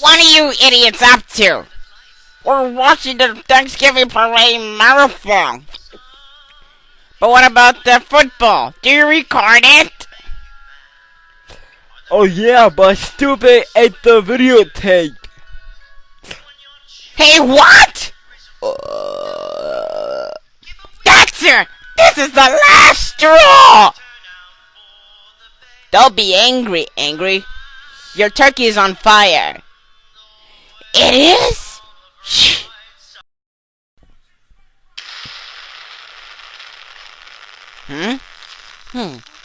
What are you idiots up to? We're watching the Thanksgiving parade marathon. But what about the football? Do you record it? Oh yeah, but stupid ate the videotape. Hey, what? Uh, Dexter, this is the last straw! Don't be angry, Angry. Your turkey is on fire. It is? Hmm? Hmm.